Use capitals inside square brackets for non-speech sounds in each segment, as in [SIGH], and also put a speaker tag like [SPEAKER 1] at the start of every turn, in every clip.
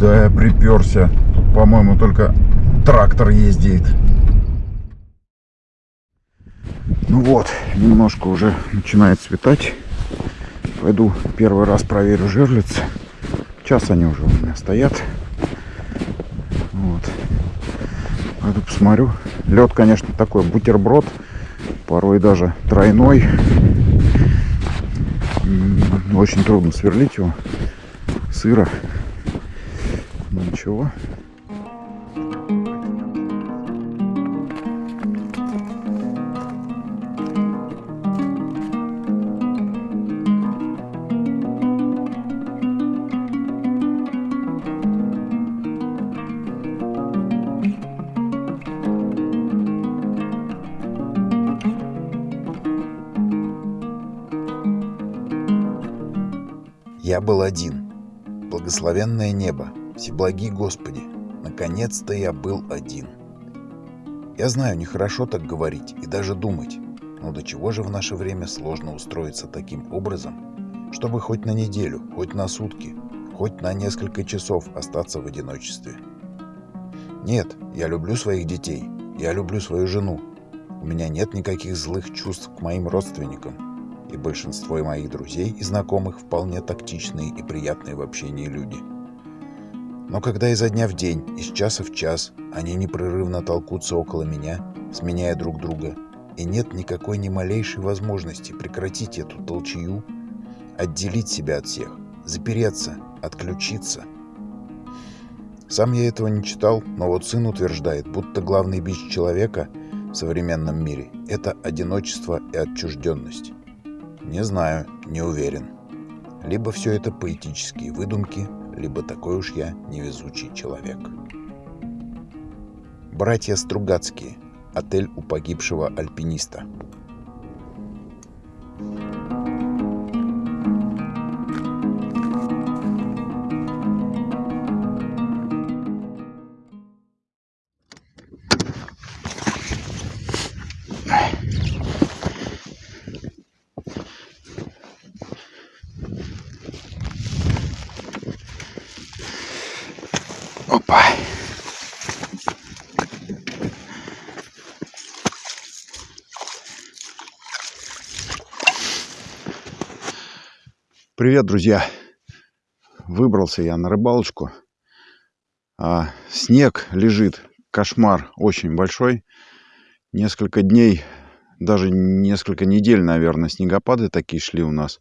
[SPEAKER 1] Куда я приперся? По-моему, только трактор ездит. Ну вот, немножко уже начинает светать. Пойду первый раз проверю жерлицы. Час они уже у меня стоят. Вот. Пойду посмотрю. Лед, конечно, такой бутерброд. Порой даже тройной. Очень трудно сверлить его. Сыро. Ничего.
[SPEAKER 2] Я был один. Благословенное небо, всеблаги Господи, наконец-то я был один. Я знаю, нехорошо так говорить и даже думать, но до чего же в наше время сложно устроиться таким образом, чтобы хоть на неделю, хоть на сутки, хоть на несколько часов остаться в одиночестве. Нет, я люблю своих детей, я люблю свою жену. У меня нет никаких злых чувств к моим родственникам и большинство моих друзей и знакомых вполне тактичные и приятные в общении люди. Но когда изо дня в день, из часа в час, они непрерывно толкутся около меня, сменяя друг друга, и нет никакой ни малейшей возможности прекратить эту толчью, отделить себя от всех, запереться, отключиться. Сам я этого не читал, но вот сын утверждает, будто главный бич человека в современном мире – это одиночество и отчужденность. Не знаю, не уверен. Либо все это поэтические выдумки, либо такой уж я невезучий человек. Братья Стругацкие. Отель у погибшего альпиниста.
[SPEAKER 1] Привет, друзья. Выбрался я на рыбалочку. А, снег лежит, кошмар очень большой. Несколько дней, даже несколько недель, наверное, снегопады такие шли у нас.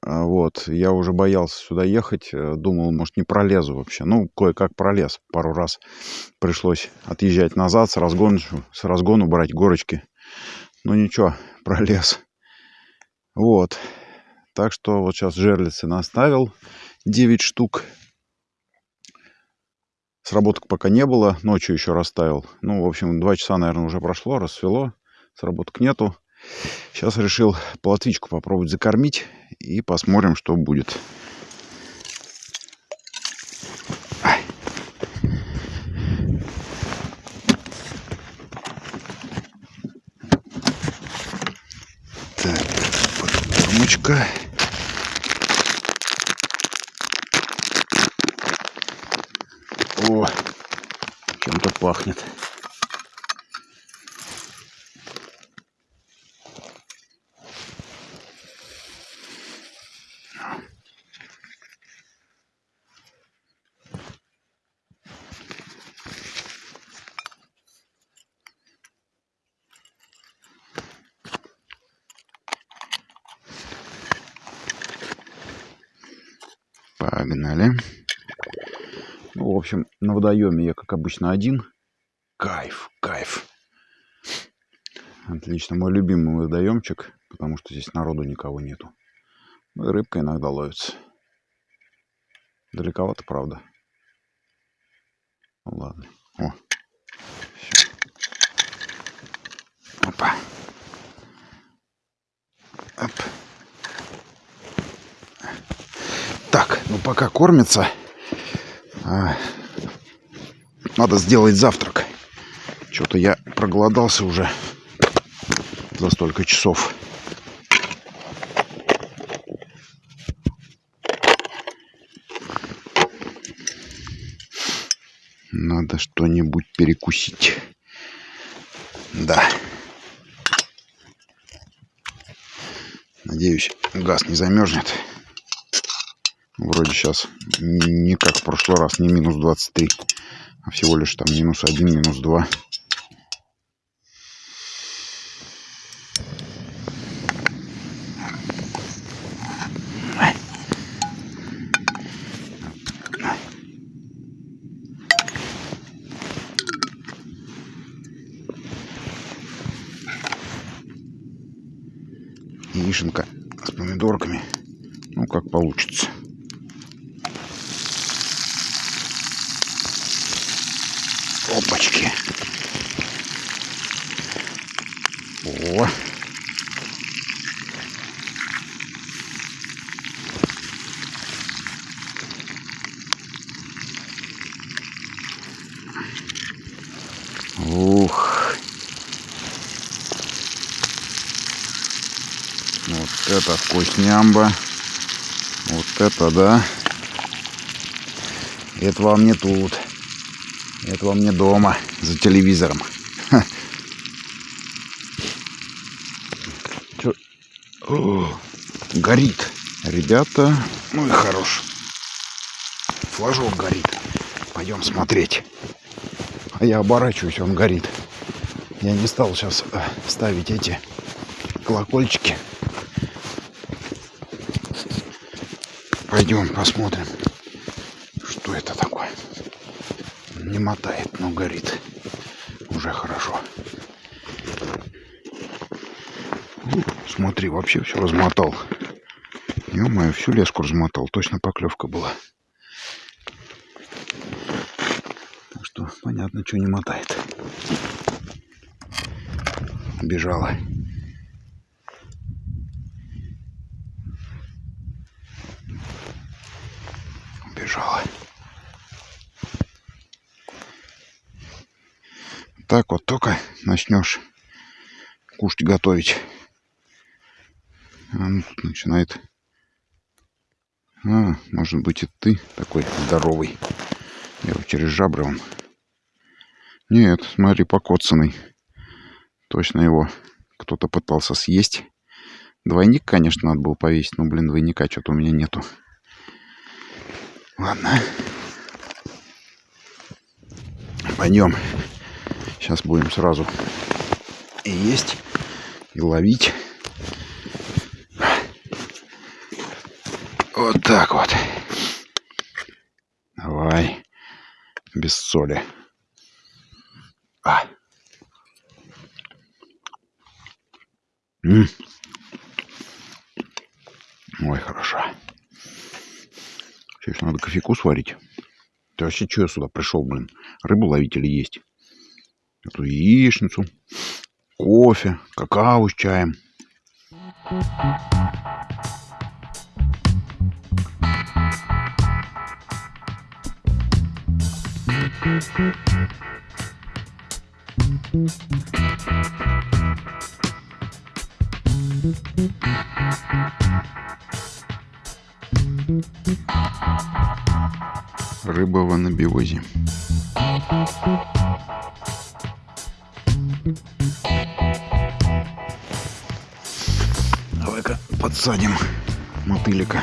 [SPEAKER 1] А, вот, я уже боялся сюда ехать, э, думал, может, не пролезу вообще. Ну, кое-как пролез. Пару раз пришлось отъезжать назад с разгону, с разгону брать горочки. Ну, ничего, [LAUGHS] пролез. Вот. Так что вот сейчас жерлицы наставил 9 штук. Сработок пока не было, ночью еще расставил. Ну, в общем, 2 часа, наверное, уже прошло, рассвело. Сработок нету. Сейчас решил плотвичку попробовать закормить и посмотрим, что будет. Так, подкормочка. О, чем-то пахнет. Погнали. Ну, в общем, на водоеме я, как обычно, один. Кайф, кайф. Отлично. Мой любимый водоемчик, потому что здесь народу никого нету. Ну и рыбка иногда ловится. Далековато, правда. Ну ладно. О. Опа. Оп. Так, ну пока кормится, а, надо сделать завтрак. Что-то я проголодался уже за столько часов. Надо что-нибудь перекусить. Да. Надеюсь, газ не замерзнет. Вроде сейчас не как в прошлый раз, не минус 23, а всего лишь там минус 1, минус 2. Яишенка с помидорками. Ну, как получится. Опачки. О. Ух. Вот это вкуснямба. Вот это да. Это вам не тут. Это вам не дома, за телевизором. [LAUGHS] О, горит. Ребята, ну и хорош. Флажок горит. Пойдем смотреть. А я оборачиваюсь, он горит. Я не стал сейчас э, ставить эти колокольчики. Пойдем посмотрим, что это такое. Не мотает, но горит. Уже хорошо. У, смотри, вообще все размотал. Ё-моё, всю леску размотал. Точно поклевка была. Так что понятно, что не мотает. Бежала. Убежала. Так вот только начнешь кушать готовить. Он тут начинает. А, может быть и ты такой здоровый. Я через жабры он. Нет, смотри, покоцанный. Точно его кто-то пытался съесть. Двойник, конечно, надо было повесить, но, блин, двойника что-то у меня нету. Ладно. Пойдем. Сейчас будем сразу и есть, и ловить. Вот так вот. Давай. Без соли. А. М. Ой, хорошо. Сейчас надо кофейку сварить. Ты вообще что я сюда пришел, блин? Рыбу ловить или есть? Эту яичницу, кофе, какао с чаем. Рыба в анабиозе. Давай-ка подсадим мотылика.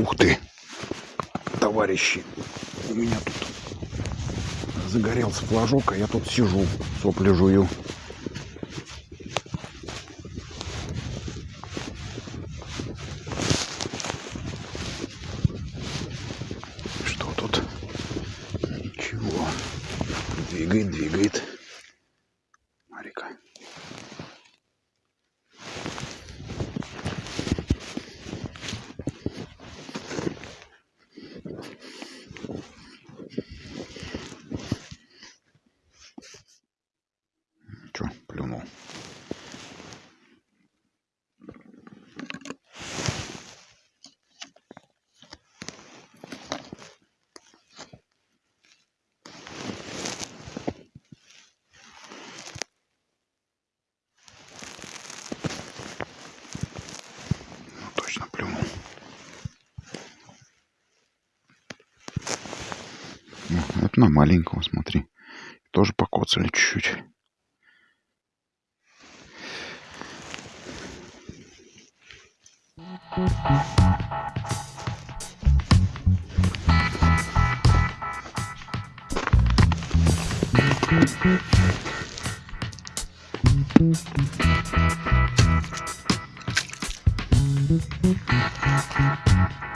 [SPEAKER 1] Ух ты, товарищи, у меня тут загорелся флажок, а я тут сижу, сопли жую. Что тут? Двигает, двигает. Марика. Че, плюнул. Ну, точно плюнул. Ну, это на маленького, смотри. Тоже покоцали чуть-чуть. Пойду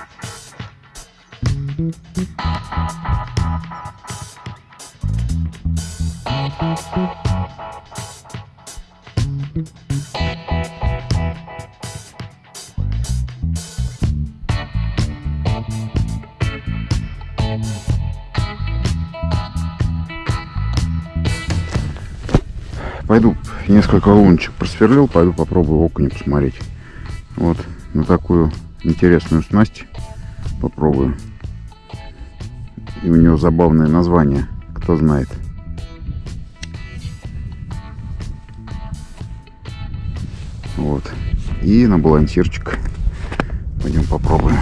[SPEAKER 1] несколько лунчик просверлил, пойду попробую окуня посмотреть. Вот на такую интересную снасть попробую. И у нее забавное название, кто знает. Вот. И на балансирчик. Пойдем попробуем.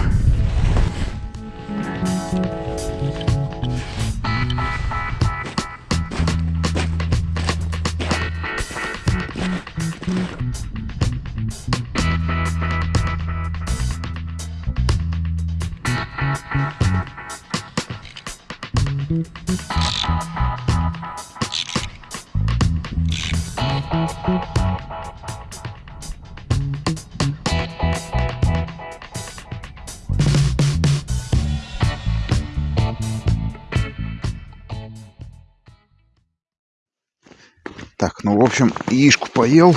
[SPEAKER 1] Так, ну, в общем, яишку поел,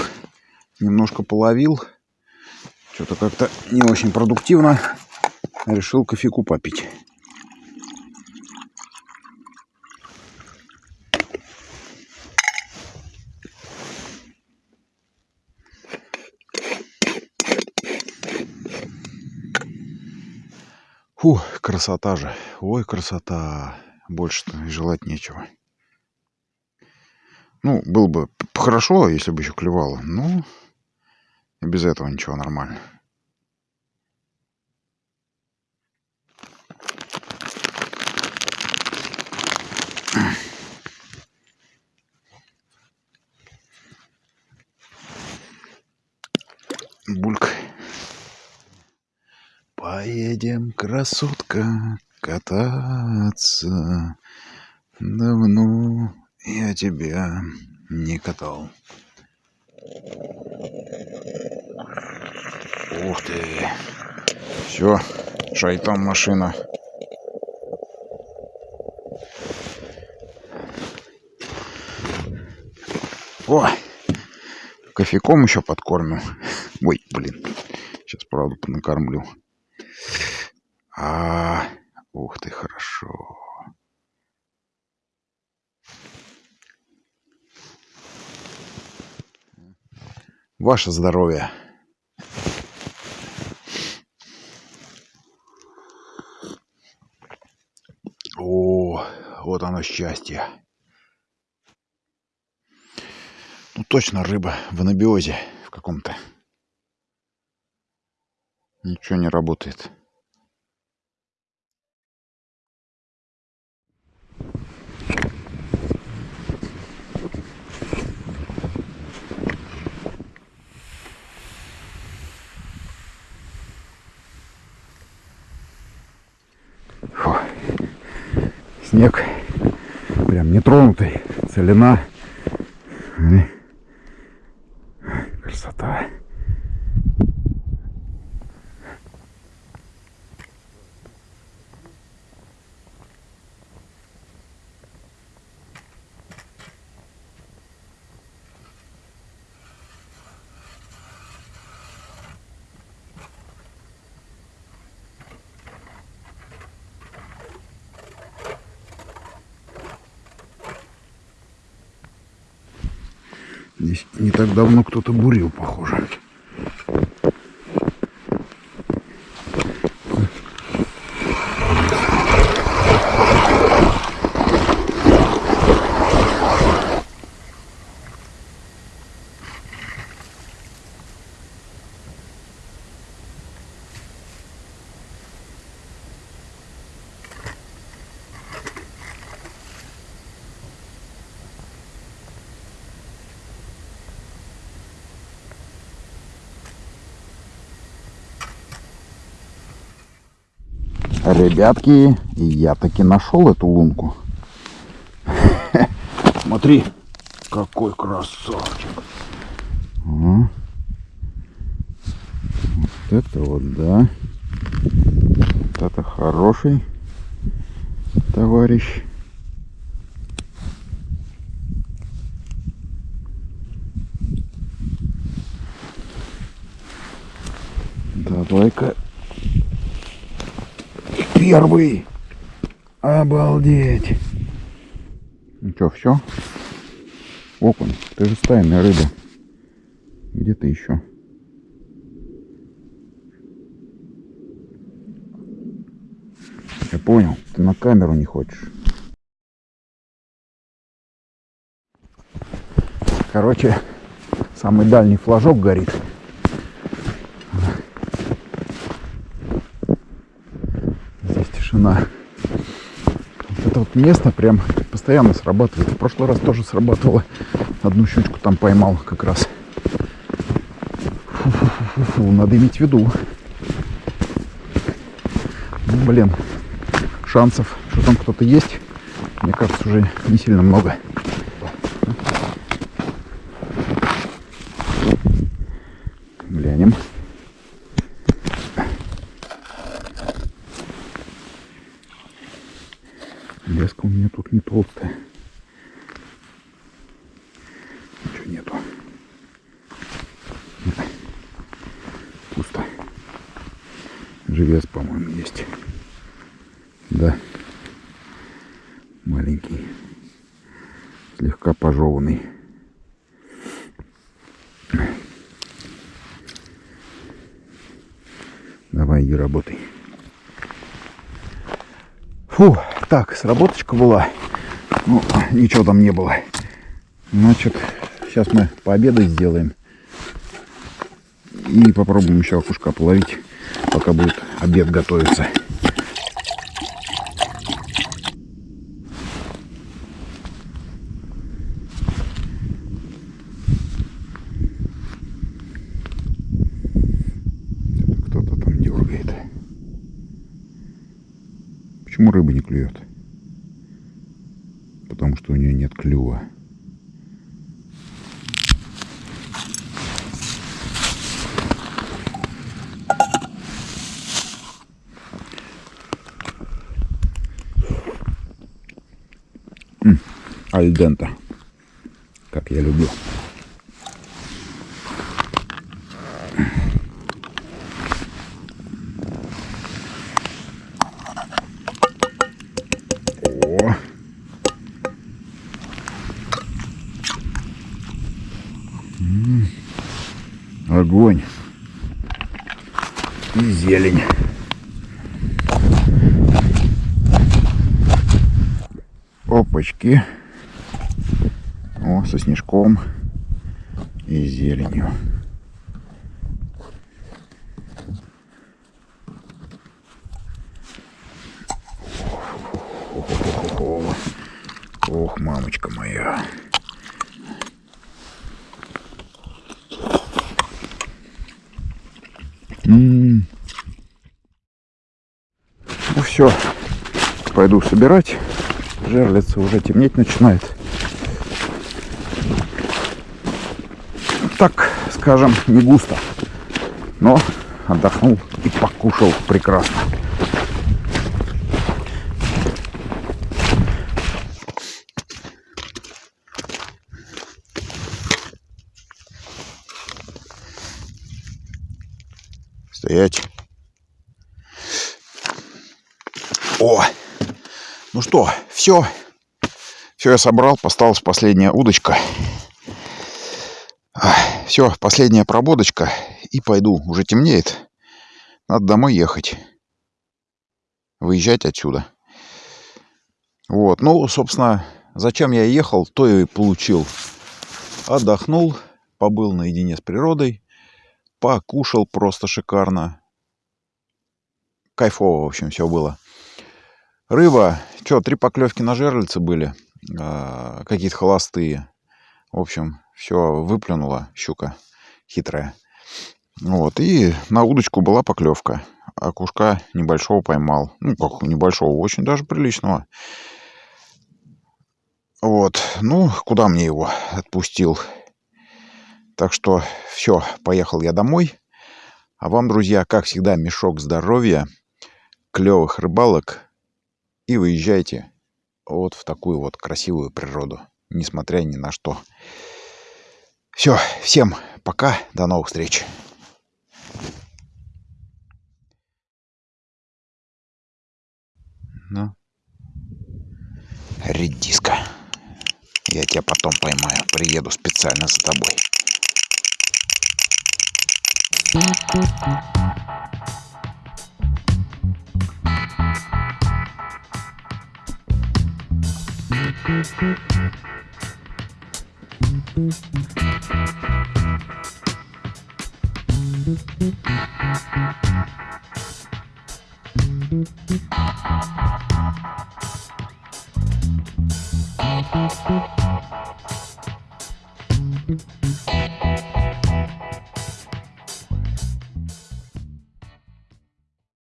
[SPEAKER 1] немножко половил. Что-то как-то не очень продуктивно. Решил кофейку попить. Фу, красота же. Ой, красота. Больше-то и желать нечего. Ну, было бы хорошо, если бы еще клевало. Но и без этого ничего нормально. Бульк. Поедем, красотка, кататься. Давно я тебя не катал. Ух ты. Все, шайтан машина. О, кофейком еще подкормим. Ой, блин. Сейчас, правда, накормлю. А, ух ты, хорошо. Ваше здоровье. О, вот оно счастье. Ну точно рыба в анабиозе в каком-то. Ничего не работает. Снег прям нетронутый, целина. Смотри. Красота. Здесь не так давно кто-то бурил, похоже. Ребятки, я таки нашел эту лунку. Смотри, какой красавчик. Вот это вот, да. Вот это хороший товарищ. Давай-ка первый. Обалдеть. Ну что, все? Окунь, ты же стайная рыба. Где ты еще? Я понял, ты на камеру не хочешь. Короче, самый дальний флажок горит. Вот это вот место прям постоянно срабатывает. В прошлый раз тоже срабатывало. Одну щучку там поймал как раз. Фу-фу-фу-фу, надо иметь в виду. Ну, блин, шансов, что там кто-то есть, мне кажется, уже не сильно много. Глянем. Леска у меня тут не толстая. Ничего нету. Нет. Пусто. Живец, по-моему, есть. Да. Маленький. Слегка пожеванный. Давай, иди работай. Фу, так, сработочка была. Ну, ничего там не было. Значит, сейчас мы пообедать сделаем. И попробуем еще окушка половить, пока будет обед готовиться. Кто-то там дергает. Почему рыба не клюет? Потому что у нее нет клюва. М, Альдента. Как я люблю. О. М, Огонь. И зелень. Опачки. Снежком и зеленью. Ох, мамочка моя. Ну все, пойду собирать. Жерлица уже темнеть начинает. Так, скажем, не густо. Но отдохнул и покушал прекрасно. Стоять. О! Ну что, все. Все я собрал, осталась последняя удочка. Все, последняя прободочка. И пойду. Уже темнеет. Надо домой ехать. Выезжать отсюда. Вот. Ну, собственно, зачем я ехал, то и получил. Отдохнул, побыл наедине с природой, покушал просто шикарно. Кайфово, в общем, все было. Рыба, что, три поклевки на жерлице были, э, какие-то холостые. В общем, все выплюнула щука хитрая. Вот, и на удочку была поклевка. А небольшого поймал. Ну, как небольшого, очень даже приличного. Вот, ну, куда мне его отпустил? Так что все, поехал я домой. А вам, друзья, как всегда, мешок здоровья, клевых рыбалок и выезжайте вот в такую вот красивую природу, несмотря ни на что. Все, всем пока, до новых встреч. Ну. Редиска. Я тебя потом поймаю. Приеду специально за тобой. Thank you.